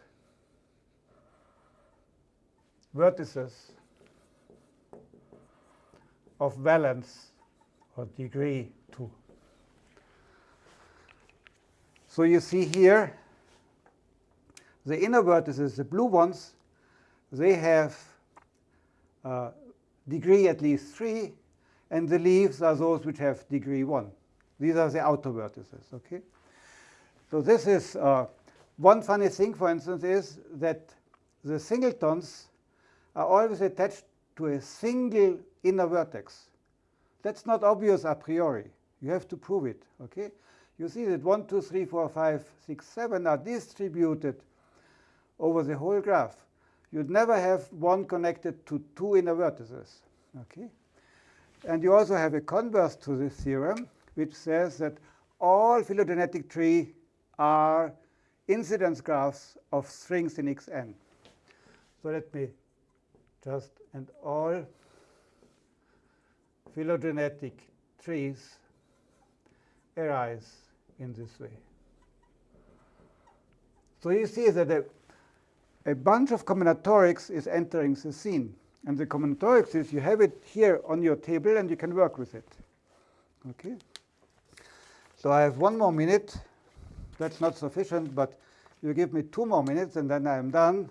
vertices of valence or degree 2. So you see here the inner vertices, the blue ones, they have uh, degree at least 3, and the leaves are those which have degree 1. These are the outer vertices. Okay. So this is uh, one funny thing, for instance, is that the singletons are always attached to a single inner vertex. That's not obvious a priori. You have to prove it. Okay. You see that 1, 2, 3, 4, 5, 6, 7 are distributed over the whole graph you'd never have one connected to two inner vertices. Okay? And you also have a converse to this theorem, which says that all phylogenetic trees are incidence graphs of strings in Xn. So let me just, and all phylogenetic trees arise in this way. So you see that the a bunch of combinatorics is entering the scene. And the combinatorics is you have it here on your table and you can work with it. Okay. So I have one more minute. That's not sufficient, but you give me two more minutes and then I'm done.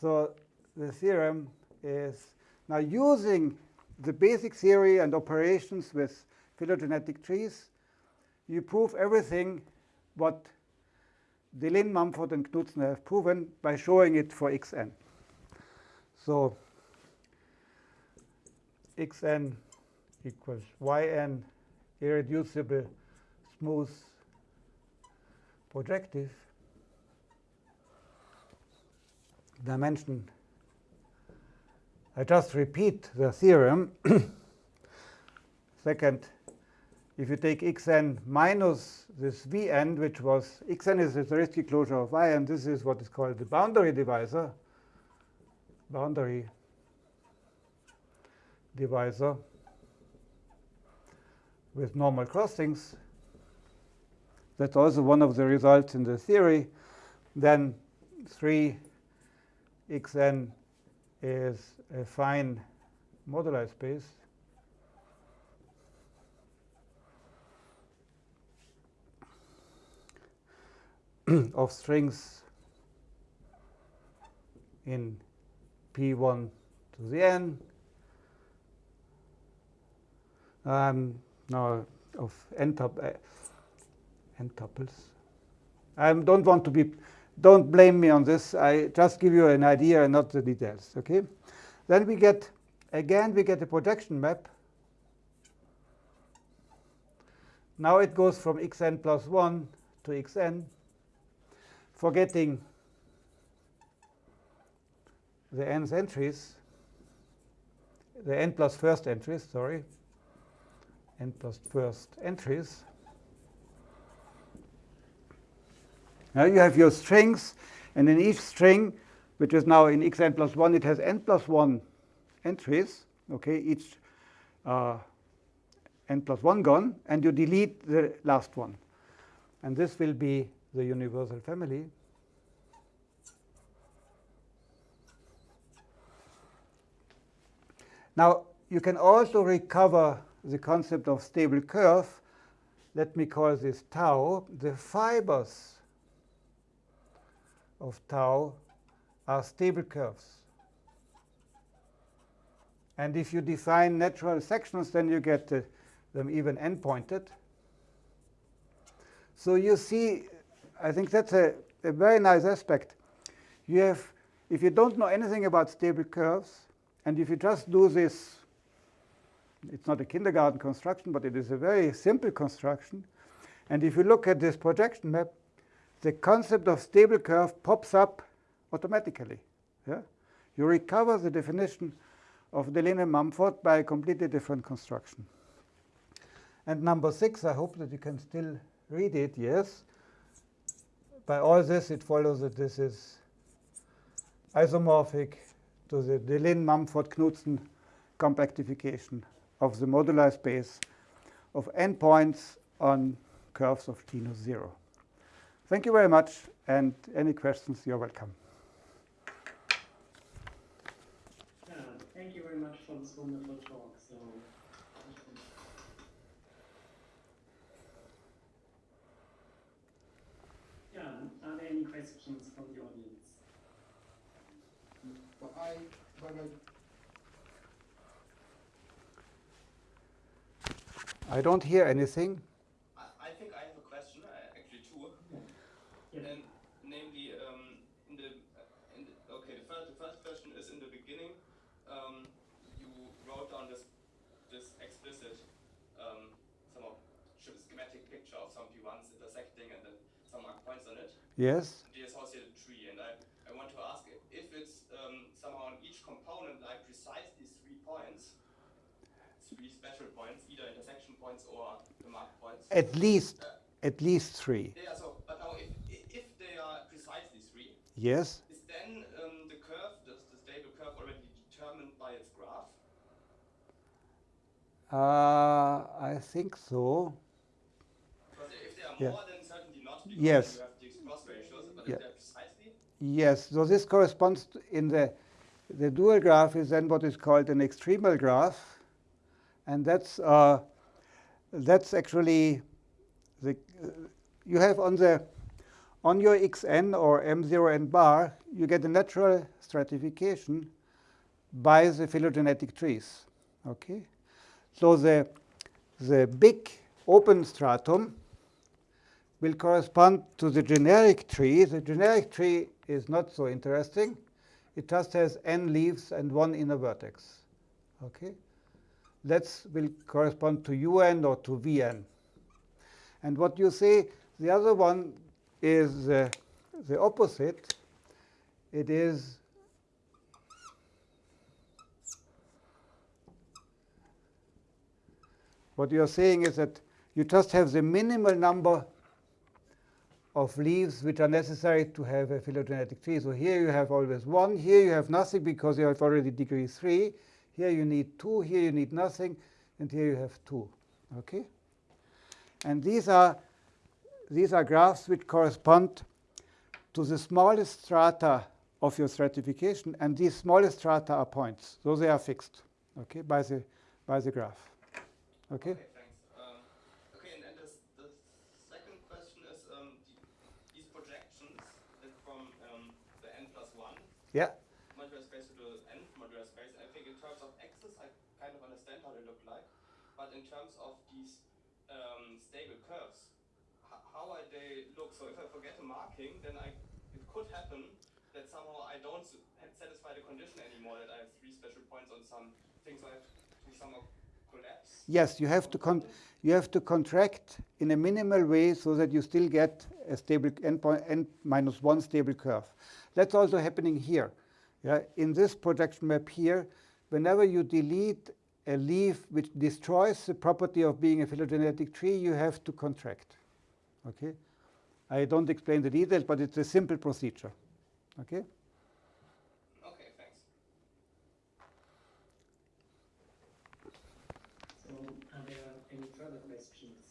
So the theorem is now using the basic theory and operations with phylogenetic trees, you prove everything what Deligne, Mumford, and Knudsen have proven by showing it for xn. So xn equals yn irreducible smooth projective dimension. I just repeat the theorem. [COUGHS] Second, if you take xn minus this vn, which was xn is the Zariski closure of yn, this is what is called the boundary divisor, boundary divisor with normal crossings. That's also one of the results in the theory. Then 3 xn is a fine moduli space. [CLEARS THROAT] of strings in P1 to the n. Um, now of n, tup uh, couples. I don't want to be, don't blame me on this. I just give you an idea and not the details. Okay. Then we get, again, we get a projection map. Now it goes from xn plus 1 to xn forgetting the nth entries, the n plus first entries, sorry, n plus first entries. Now you have your strings, and in each string, which is now in xn plus 1, it has n plus 1 entries, okay, each uh, n plus 1 gone, and you delete the last one. And this will be the universal family. Now, you can also recover the concept of stable curve. Let me call this tau. The fibers of tau are stable curves. And if you define natural sections, then you get uh, them even n-pointed. So you see, I think that's a, a very nice aspect. You have, if you don't know anything about stable curves, and if you just do this, it's not a kindergarten construction, but it is a very simple construction. And if you look at this projection map, the concept of stable curve pops up automatically. Yeah? You recover the definition of Deligne-Mumford by a completely different construction. And number six, I hope that you can still read it, yes. By all this, it follows that this is isomorphic to the Deligne-Mumford-Knudsen compactification of the moduli space of n points on curves of naught 0. Thank you very much, and any questions, you're welcome. Yeah, thank you very much for this wonderful talk. So, yeah, are there any questions from the audience? But I, but I, I don't hear anything. I, I think I have a question, uh, actually two. Yeah. And namely, um, in the, uh, in the okay, the first, the first question is in the beginning, um, you wrote down this this explicit um, some of sch- schematic picture of some p1s intersecting and then some points on it, Yes? the associated tree. And I, I want to ask if- it's um, somehow on each component like precisely three points, three special points, either intersection points or the mark points. At least, at least three. Yeah, so, but now if, if they are precisely three, Yes? is then um, the curve, the, the stable curve already determined by its graph? Uh, I think so. Because if they are Yeah. Yes. you have these cross ratios, but Yeah. precisely, Yes, so this corresponds to in the the dual graph is then what is called an extremal graph, and that's uh, that's actually the uh, you have on the on your xn or m0 n bar you get a natural stratification by the phylogenetic trees. Okay, so the the big open stratum will correspond to the generic tree. The generic tree is not so interesting. It just has n leaves and one inner vertex. Okay? That will correspond to un or to vn. And what you see, the other one is uh, the opposite. It is what you're saying is that you just have the minimal number of leaves which are necessary to have a phylogenetic tree. So here you have always one. Here you have nothing because you have already degree 3. Here you need 2. Here you need nothing. And here you have 2. Okay? And these are, these are graphs which correspond to the smallest strata of your stratification. And these smallest strata are points. So they are fixed okay, by, the, by the graph. Okay? thanks. Um, okay, and then this, the second question is um, the, these projections that from um, the n plus 1 Yeah. moduli space to the nth moduli space. I think in terms of axis, I kind of understand how they look like. But in terms of these um, stable curves, how are they look? So if I forget a marking, then I it could happen that somehow I don't satisfy the condition anymore that I have three special points on some things. So I have to somehow collapse. Yes, you have to con you have to contract in a minimal way so that you still get a stable n, n minus one stable curve. That's also happening here. Yeah, in this projection map here, whenever you delete a leaf which destroys the property of being a phylogenetic tree, you have to contract. Okay? I don't explain the details, but it's a simple procedure. Okay, thanks. So, are there any further questions?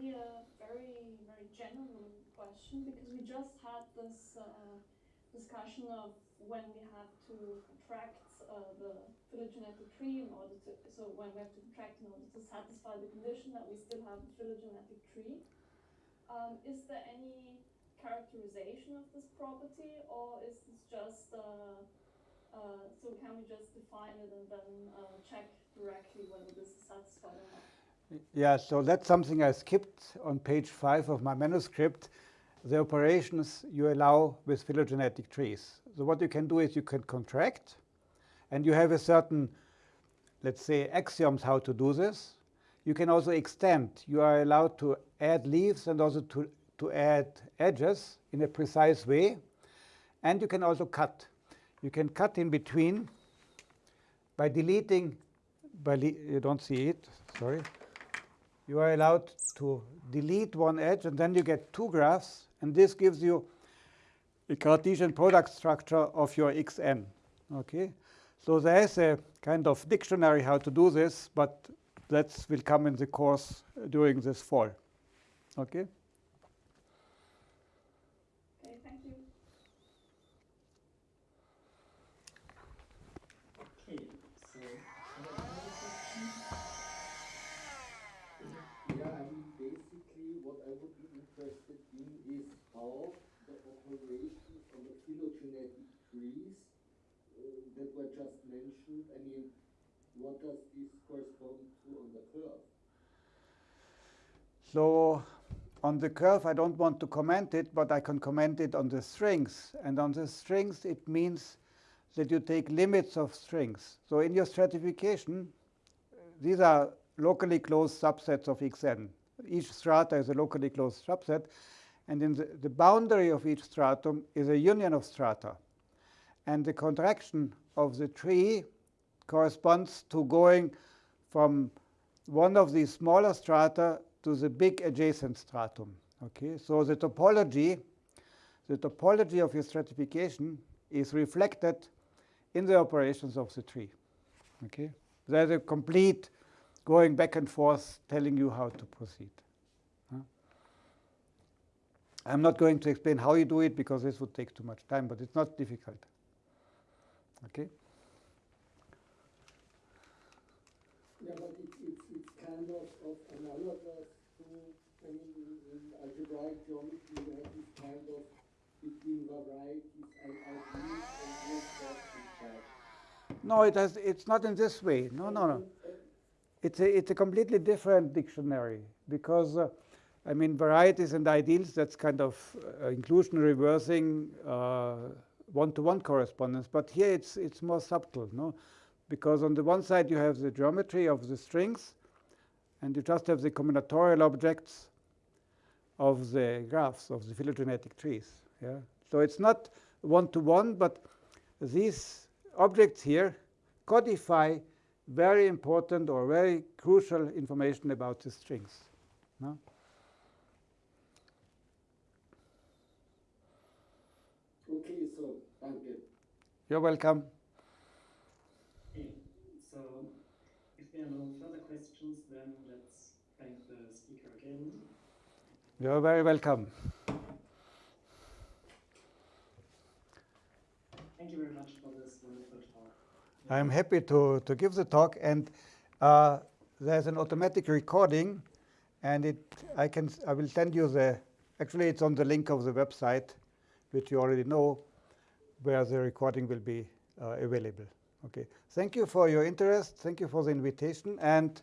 A very, very general question, because we just had this uh, discussion of when we have to contract uh, the phylogenetic tree in order to, so when we have to contract in order to satisfy the condition that we still have a phylogenetic tree. Um, is there any characterization of this property, or is this just, uh, uh, so can we just define it and then uh, check directly whether this is satisfied or not? Yeah, so that's something I skipped on page five of my manuscript. The operations you allow with phylogenetic trees. So what you can do is you can contract, and you have a certain, let's say, axioms how to do this. You can also extend. You are allowed to add leaves and also to, to add edges in a precise way. And you can also cut. You can cut in between by deleting, by you don't see it, sorry. You are allowed to delete one edge, and then you get two graphs, and this gives you a Cartesian product structure of your xn. Okay, so there's a kind of dictionary how to do this, but that will come in the course during this fall. Okay, thank you. Okay, so, are there further questions? Yeah, I mean, basically, what I would be interested in is how the operations on the phylogenetic trees uh, that were just mentioned, I mean, what does this correspond to on the curve? So on the curve, I don't want to comment it, but I can comment it on the strings. And on the strings, it means that you take limits of strings. So in your stratification, these are locally closed subsets of xn. Each strata is a locally closed subset. And in the, the boundary of each stratum is a union of strata. And the contraction of the tree corresponds to going from one of these smaller strata to the big adjacent stratum. Okay, so the topology, the topology of your stratification is reflected in the operations of the tree. Okay, there's a complete going back and forth telling you how to proceed. I'm not going to explain how you do it because this would take too much time, but it's not difficult. Okay. Yeah, but it's, it's, it's kind of, of analogous to, I mean, in, algebraic geometry, you have this kind of between varieties and ideals and No, it has, it's not in this way. No, no, no. It's a, it's a completely different dictionary because, uh, I mean, varieties and ideals, that's kind of uh, inclusion reversing uh, one-to-one correspondence. But here it's, it's more subtle, no? Because on the one side you have the geometry of the strings, and you just have the combinatorial objects of the graphs of the phylogenetic trees. Yeah? So it's not one-to-one, but these objects here codify very important or very crucial information about the strings. No? Okay, so, danke. You're welcome. So if there are no further questions, then let's thank the speaker again. You're very welcome. Thank you very much for this wonderful talk. I'm happy to, to give the talk, and uh, there's an automatic recording, and it I can I will send you the actually it's on the link of the website, which you already know, where the recording will be uh, available. Okay. Thank you for your interest. Thank you for the invitation, and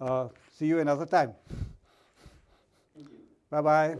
uh, see you another time. Thank you. Bye bye.